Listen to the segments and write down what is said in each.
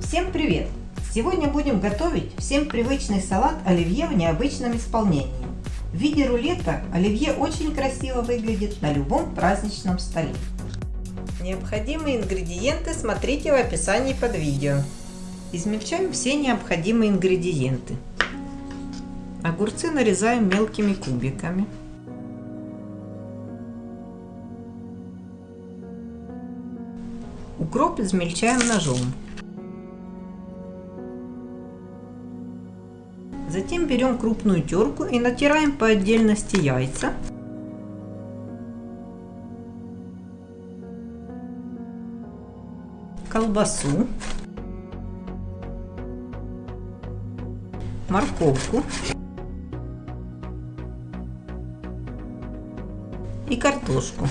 Всем привет! Сегодня будем готовить всем привычный салат оливье в необычном исполнении. В виде рулета оливье очень красиво выглядит на любом праздничном столе. Необходимые ингредиенты смотрите в описании под видео. Измельчаем все необходимые ингредиенты. Огурцы нарезаем мелкими кубиками. Укроп измельчаем ножом. Затем берем крупную терку и натираем по отдельности яйца. Колбасу. Морковку. И картошку.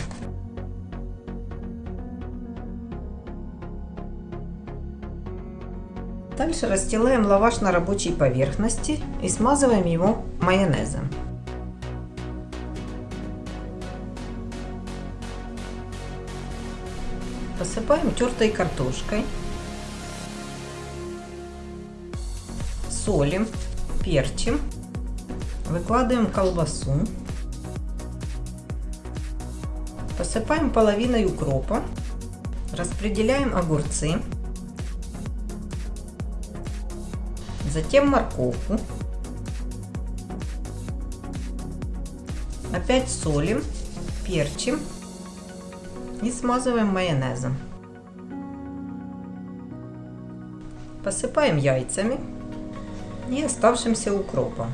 Дальше расстилаем лаваш на рабочей поверхности и смазываем его майонезом. Посыпаем тертой картошкой. Солим, перчим. Выкладываем колбасу. Посыпаем половиной укропа. Распределяем огурцы. Затем морковку. Опять солим, перчим и смазываем майонезом. Посыпаем яйцами и оставшимся укропом.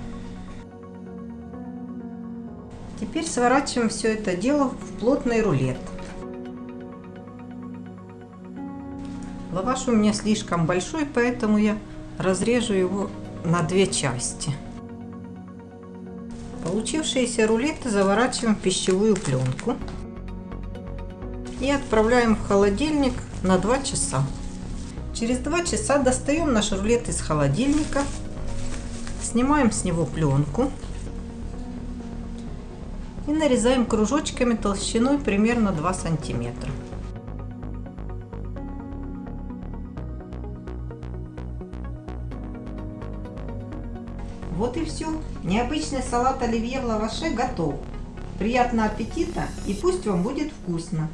Теперь сворачиваем все это дело в плотный рулет. Лаваш у меня слишком большой, поэтому я разрежу его на две части. Получившиеся рулеты заворачиваем в пищевую пленку и отправляем в холодильник на 2 часа. Через 2 часа достаем наш рулет из холодильника, снимаем с него пленку и нарезаем кружочками толщиной примерно 2 сантиметра. Вот и все. Необычный салат оливье в лаваше готов. Приятного аппетита и пусть вам будет вкусно.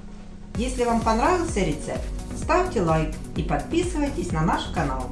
Если вам понравился рецепт, ставьте лайк и подписывайтесь на наш канал.